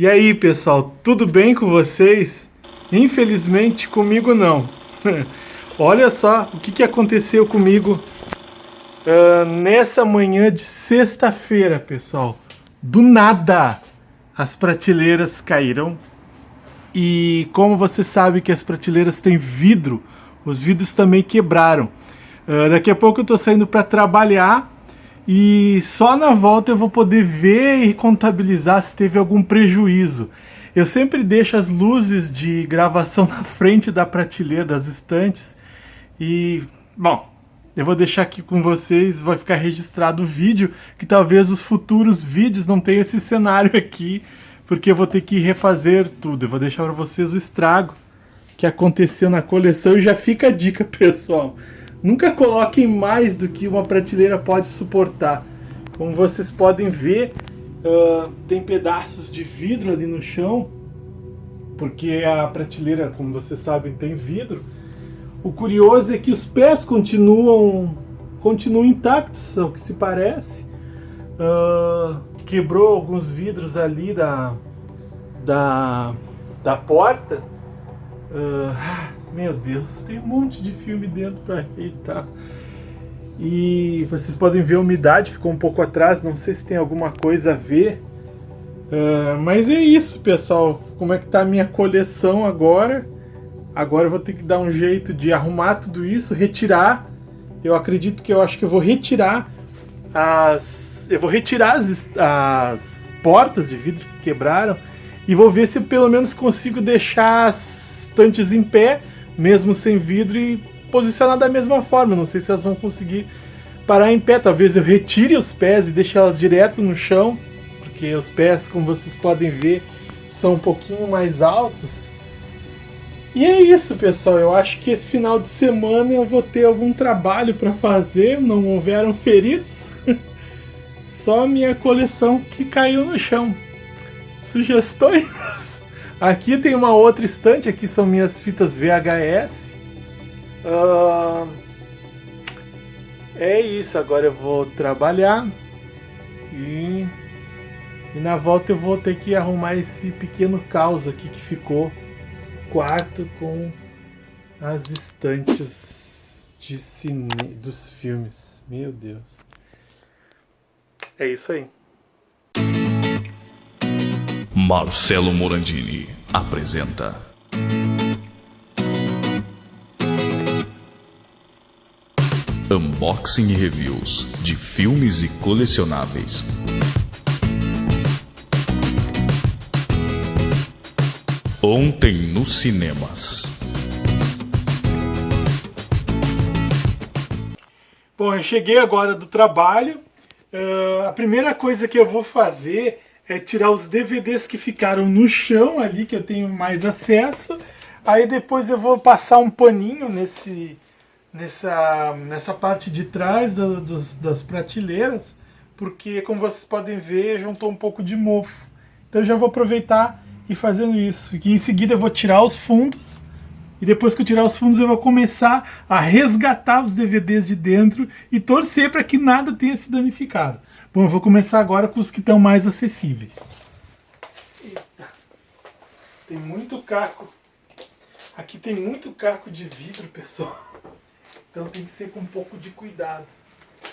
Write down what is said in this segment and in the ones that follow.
E aí, pessoal, tudo bem com vocês? Infelizmente, comigo não. Olha só o que, que aconteceu comigo uh, nessa manhã de sexta-feira, pessoal. Do nada, as prateleiras caíram. E como você sabe que as prateleiras têm vidro, os vidros também quebraram. Uh, daqui a pouco eu estou saindo para trabalhar e só na volta eu vou poder ver e contabilizar se teve algum prejuízo. Eu sempre deixo as luzes de gravação na frente da prateleira, das estantes. E, bom, eu vou deixar aqui com vocês, vai ficar registrado o vídeo, que talvez os futuros vídeos não tenham esse cenário aqui, porque eu vou ter que refazer tudo. Eu vou deixar para vocês o estrago que aconteceu na coleção e já fica a dica, pessoal. Nunca coloquem mais do que uma prateleira pode suportar. Como vocês podem ver, uh, tem pedaços de vidro ali no chão, porque a prateleira, como vocês sabem, tem vidro. O curioso é que os pés continuam, continuam intactos, ao que se parece. Uh, quebrou alguns vidros ali da, da, da porta. Uh, meu Deus, tem um monte de filme dentro para ajeitar. E vocês podem ver a umidade, ficou um pouco atrás, não sei se tem alguma coisa a ver. Uh, mas é isso, pessoal. Como é que tá a minha coleção agora? Agora eu vou ter que dar um jeito de arrumar tudo isso, retirar. Eu acredito que eu acho que eu vou retirar as... Eu vou retirar as, as portas de vidro que quebraram e vou ver se pelo menos consigo deixar as estantes em pé mesmo sem vidro e posicionar da mesma forma. Não sei se elas vão conseguir parar em pé. Talvez eu retire os pés e deixe elas direto no chão, porque os pés, como vocês podem ver, são um pouquinho mais altos. E é isso, pessoal. Eu acho que esse final de semana eu vou ter algum trabalho para fazer. Não houveram feridos. Só minha coleção que caiu no chão. Sugestões? Aqui tem uma outra estante, aqui são minhas fitas VHS. Uh, é isso, agora eu vou trabalhar e, e na volta eu vou ter que arrumar esse pequeno caos aqui que ficou quarto com as estantes de cine dos filmes. Meu Deus. É isso aí. Marcelo Morandini apresenta. Unboxing e reviews de filmes e colecionáveis. Ontem nos cinemas. Bom, eu cheguei agora do trabalho. Uh, a primeira coisa que eu vou fazer é tirar os DVDs que ficaram no chão ali, que eu tenho mais acesso. Aí depois eu vou passar um paninho nesse, nessa, nessa parte de trás do, dos, das prateleiras, porque como vocês podem ver, juntou um pouco de mofo. Então eu já vou aproveitar e fazendo isso. E em seguida eu vou tirar os fundos, e depois que eu tirar os fundos eu vou começar a resgatar os DVDs de dentro e torcer para que nada tenha se danificado. Bom, eu vou começar agora com os que estão mais acessíveis. Eita. Tem muito caco. Aqui tem muito caco de vidro, pessoal. Então tem que ser com um pouco de cuidado.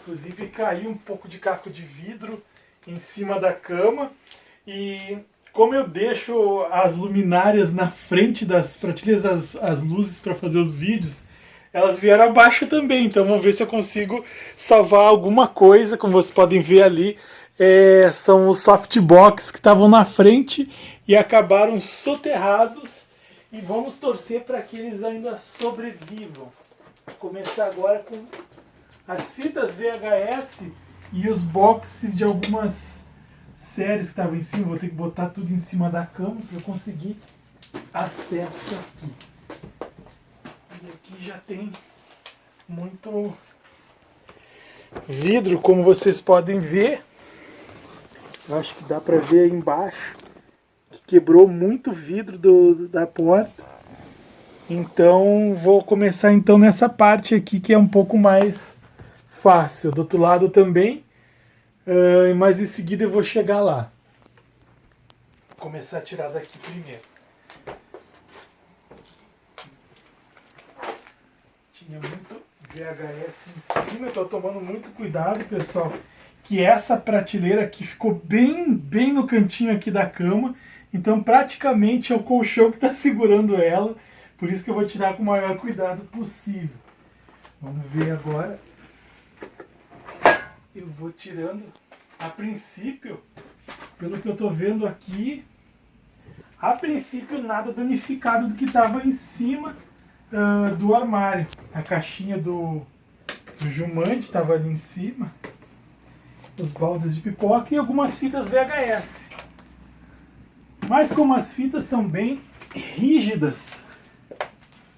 Inclusive caiu um pouco de caco de vidro em cima da cama. E como eu deixo as luminárias na frente das prateleiras, as, as luzes para fazer os vídeos, elas vieram abaixo também, então vamos ver se eu consigo salvar alguma coisa, como vocês podem ver ali, é, são os softbox que estavam na frente e acabaram soterrados e vamos torcer para que eles ainda sobrevivam. Vou começar agora com as fitas VHS e os boxes de algumas séries que estavam em cima, vou ter que botar tudo em cima da cama para eu conseguir acesso aqui. Aqui já tem muito vidro, como vocês podem ver. Acho que dá para ver aí embaixo que quebrou muito vidro do, da porta. Então vou começar então nessa parte aqui que é um pouco mais fácil. Do outro lado também, uh, mas em seguida eu vou chegar lá. começar a tirar daqui primeiro. Tinha muito VHS em cima, eu tô tomando muito cuidado, pessoal, que essa prateleira aqui ficou bem, bem no cantinho aqui da cama, então praticamente é o colchão que está segurando ela, por isso que eu vou tirar com o maior cuidado possível. Vamos ver agora. Eu vou tirando, a princípio, pelo que eu estou vendo aqui, a princípio nada danificado do que estava em cima uh, do armário. A caixinha do, do Jumante estava ali em cima. Os baldes de pipoca e algumas fitas VHS. Mas como as fitas são bem rígidas,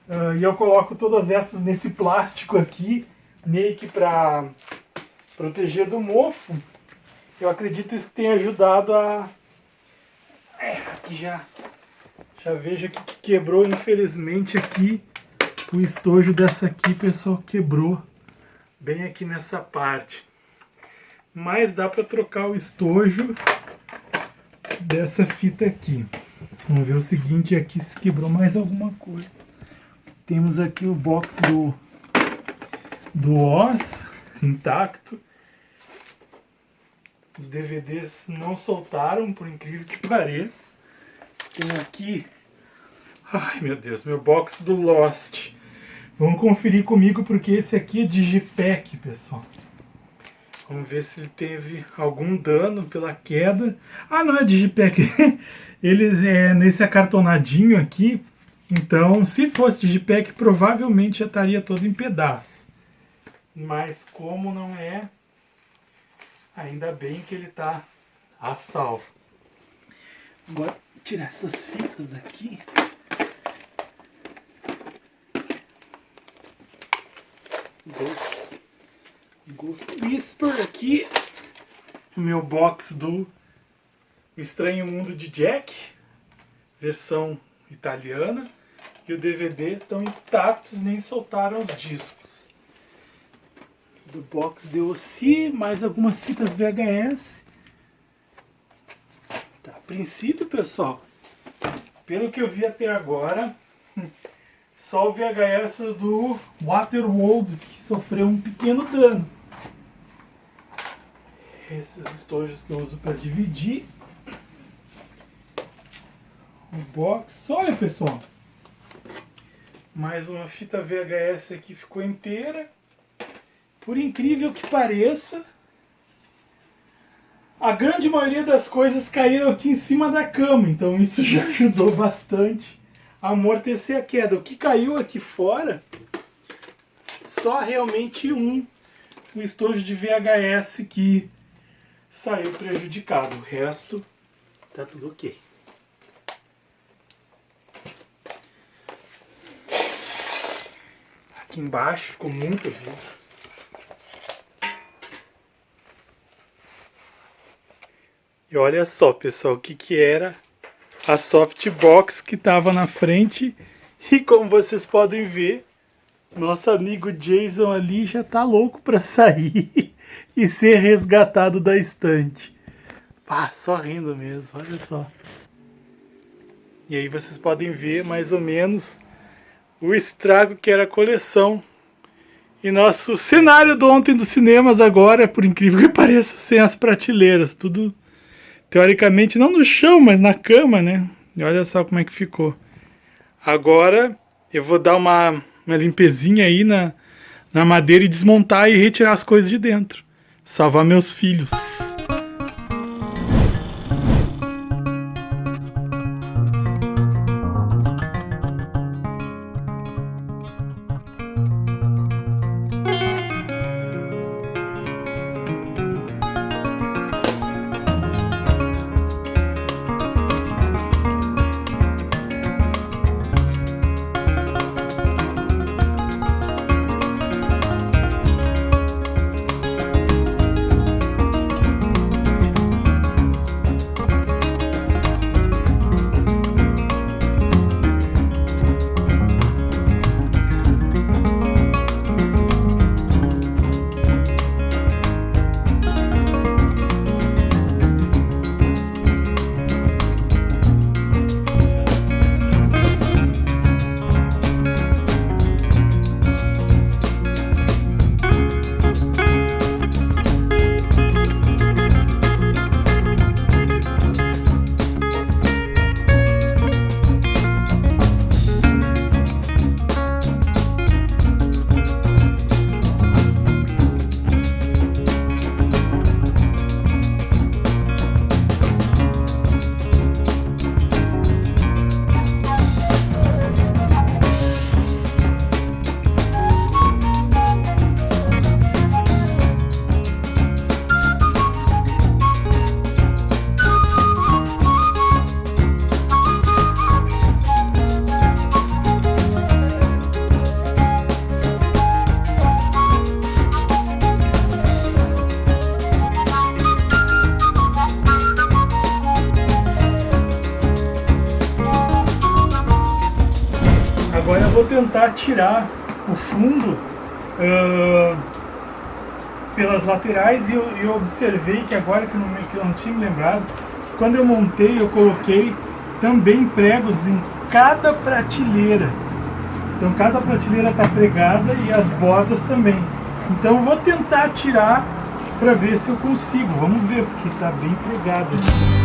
uh, e eu coloco todas essas nesse plástico aqui, meio que para proteger do mofo, eu acredito isso que tem ajudado a é, aqui já, já vejo que quebrou, infelizmente aqui, o estojo dessa aqui, pessoal, quebrou bem aqui nessa parte. Mas dá para trocar o estojo dessa fita aqui. Vamos ver o seguinte aqui se quebrou mais alguma coisa. Temos aqui o box do, do Oz intacto. Os DVDs não soltaram, por incrível que pareça. Tem aqui... Ai, meu Deus, meu box do Lost. Vamos conferir comigo, porque esse aqui é Digipack, pessoal. Vamos ver se ele teve algum dano pela queda. Ah, não é Digipack. ele é nesse acartonadinho aqui. Então, se fosse Digipack, provavelmente já estaria todo em pedaço. Mas como não é, Ainda bem que ele está a salvo. Agora, tirar essas fitas aqui. Ghost, Whisper aqui. O meu box do Estranho Mundo de Jack. Versão italiana. E o DVD estão intactos, nem soltaram os discos do box DOC, mais algumas fitas VHS. Tá, a princípio, pessoal, pelo que eu vi até agora, só o VHS do Waterworld que sofreu um pequeno dano. Esses estojos que eu uso para dividir. O box. Olha, pessoal. Mais uma fita VHS aqui ficou inteira. Por incrível que pareça, a grande maioria das coisas caíram aqui em cima da cama, então isso já ajudou bastante amortecer a queda. O que caiu aqui fora, só realmente um, o estojo de VHS que saiu prejudicado. O resto tá tudo ok. Aqui embaixo ficou muito vidro. E olha só, pessoal, o que, que era a softbox que estava na frente. E como vocês podem ver, nosso amigo Jason ali já tá louco para sair e ser resgatado da estante. Ah, só rindo mesmo, olha só. E aí vocês podem ver mais ou menos o estrago que era a coleção. E nosso cenário do ontem dos cinemas agora, por incrível que pareça, sem as prateleiras, tudo teoricamente não no chão, mas na cama, né? E olha só como é que ficou. Agora eu vou dar uma, uma limpezinha aí na, na madeira e desmontar e retirar as coisas de dentro. Salvar meus filhos. Vou tentar tirar o fundo uh, pelas laterais e eu, eu, observei que agora que eu, não, que eu não tinha me lembrado, quando eu montei eu coloquei também pregos em cada prateleira. Então cada prateleira está pregada e as bordas também. Então vou tentar tirar para ver se eu consigo. Vamos ver, porque está bem pregado aqui.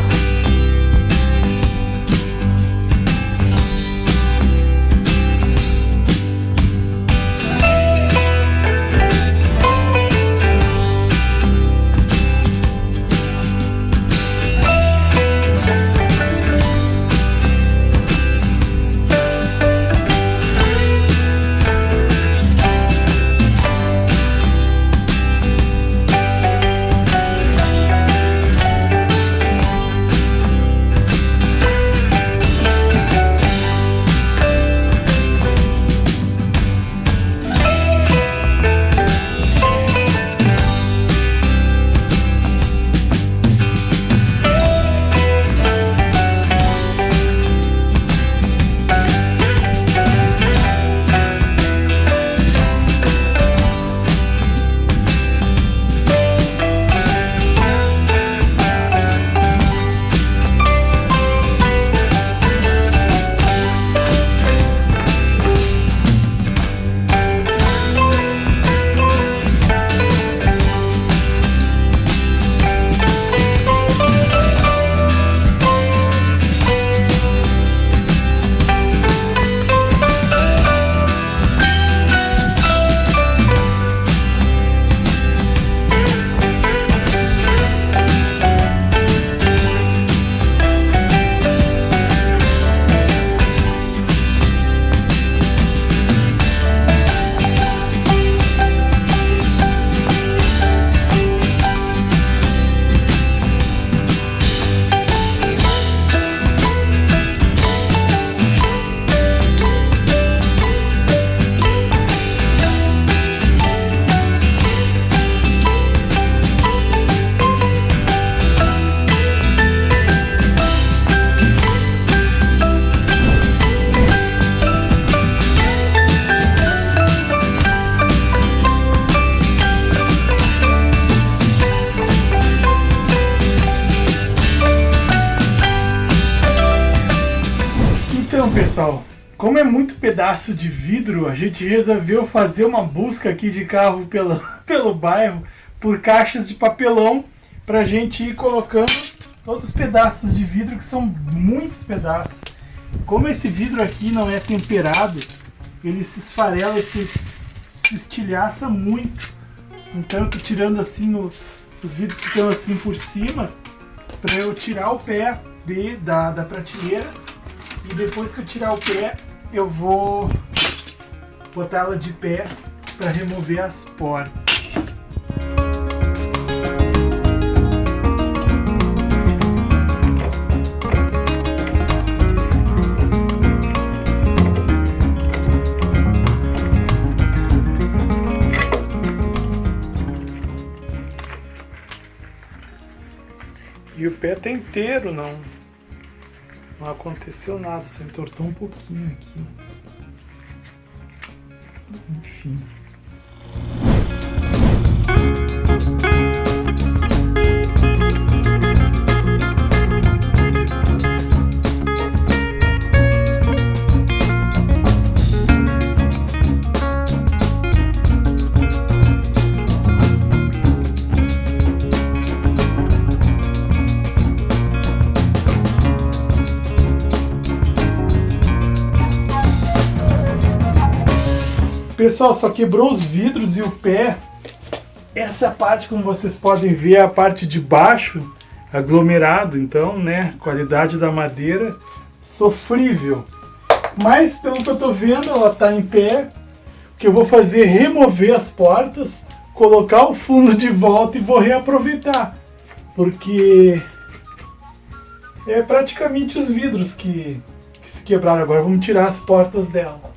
Pedaço de vidro, a gente resolveu fazer uma busca aqui de carro pelo, pelo bairro por caixas de papelão para a gente ir colocando todos os pedaços de vidro, que são muitos pedaços. Como esse vidro aqui não é temperado, ele se esfarela e se, se estilhaça muito. Então eu tô tirando assim o, os vidros que estão assim por cima, para eu tirar o pé de, da, da prateleira e depois que eu tirar o pé, eu vou botar ela de pé para remover as portas. E o pé tá inteiro, não. Não aconteceu nada, só entortou um pouquinho aqui. Enfim. Pessoal, só quebrou os vidros e o pé. Essa parte, como vocês podem ver, é a parte de baixo, aglomerado, então, né, qualidade da madeira sofrível. Mas, pelo que eu tô vendo, ela tá em pé. O que eu vou fazer é remover as portas, colocar o fundo de volta e vou reaproveitar. Porque é praticamente os vidros que, que se quebraram agora. Vamos tirar as portas dela.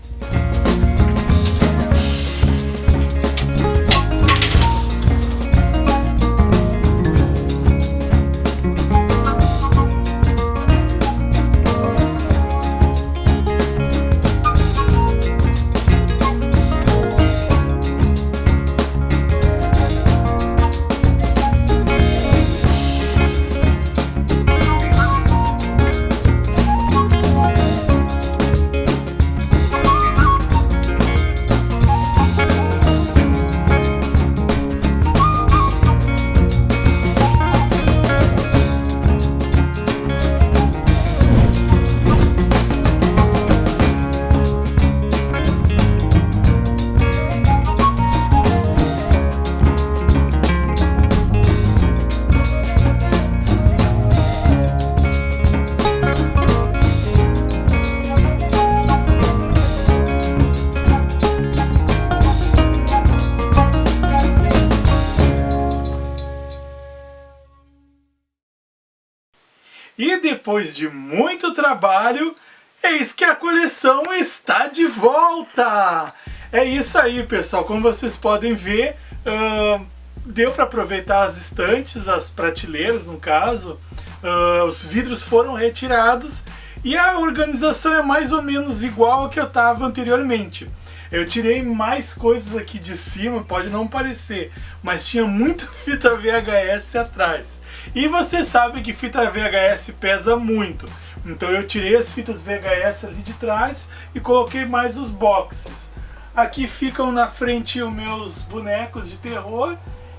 Depois de muito trabalho, eis que a coleção está de volta! É isso aí, pessoal. Como vocês podem ver, uh, deu para aproveitar as estantes, as prateleiras, no caso. Uh, os vidros foram retirados e a organização é mais ou menos igual ao que eu estava anteriormente. Eu tirei mais coisas aqui de cima, pode não parecer, mas tinha muita fita VHS atrás. E você sabe que fita VHS pesa muito. Então eu tirei as fitas VHS ali de trás e coloquei mais os boxes. Aqui ficam na frente os meus bonecos de terror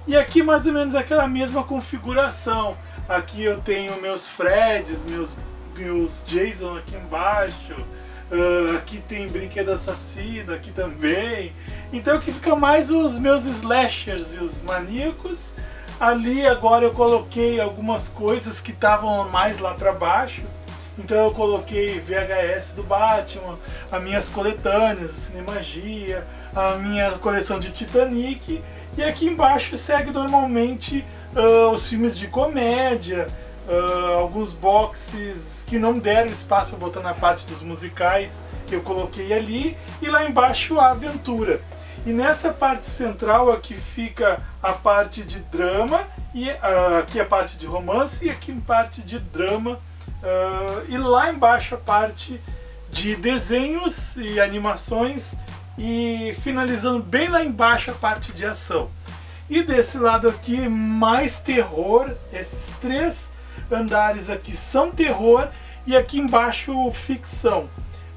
e aqui mais ou menos aquela mesma configuração. Aqui eu tenho meus Freds, meus, meus Jason aqui embaixo. Uh, aqui tem brinquedo assassino, aqui também. Então aqui fica mais os meus slashers e os maníacos. Ali agora eu coloquei algumas coisas que estavam mais lá para baixo. Então eu coloquei VHS do Batman, as minhas coletâneas, Cinemagia, a minha coleção de Titanic. E aqui embaixo segue normalmente uh, os filmes de comédia, uh, alguns boxes que não deram espaço para botar na parte dos musicais, eu coloquei ali, e lá embaixo a aventura. E nessa parte central aqui fica a parte de drama, e uh, aqui a parte de romance, e aqui a parte de drama, uh, e lá embaixo a parte de desenhos e animações, e finalizando bem lá embaixo a parte de ação. E desse lado aqui, mais terror, esses três andares aqui são terror e aqui embaixo ficção.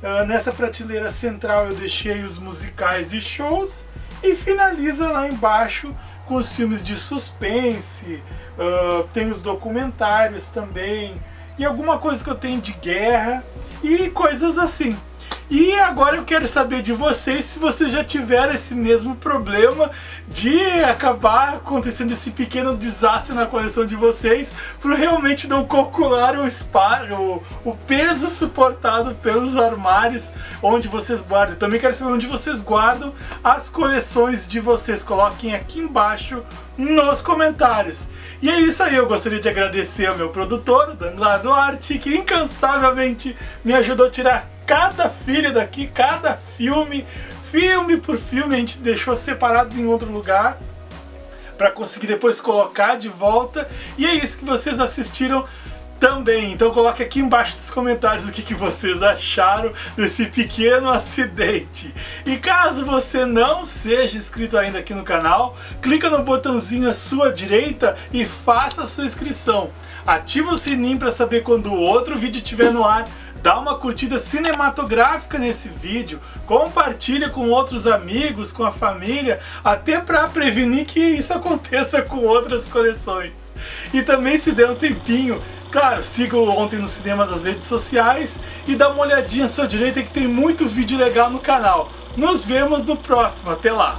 Uh, nessa prateleira central eu deixei os musicais e shows e finaliza lá embaixo com os filmes de suspense, uh, tem os documentários também e alguma coisa que eu tenho de guerra e coisas assim. E agora eu quero saber de vocês se vocês já tiveram esse mesmo problema de acabar acontecendo esse pequeno desastre na coleção de vocês por realmente não calcular o espaço, o, o peso suportado pelos armários onde vocês guardam. Também quero saber onde vocês guardam as coleções de vocês. Coloquem aqui embaixo nos comentários. E é isso aí, eu gostaria de agradecer ao meu produtor, o Danglar Duarte, que incansavelmente me ajudou a tirar cada filho daqui, cada filme, filme por filme, a gente deixou separados em outro lugar para conseguir depois colocar de volta. E é isso que vocês assistiram também. Então coloque aqui embaixo nos comentários o que, que vocês acharam desse pequeno acidente. E caso você não seja inscrito ainda aqui no canal, clica no botãozinho à sua direita e faça a sua inscrição. Ativa o sininho para saber quando outro vídeo estiver no ar dá uma curtida cinematográfica nesse vídeo, compartilha com outros amigos, com a família, até para prevenir que isso aconteça com outras coleções. E também se der um tempinho, claro, siga o Ontem no Cinema nas redes sociais e dá uma olhadinha à sua direita que tem muito vídeo legal no canal. Nos vemos no próximo, até lá!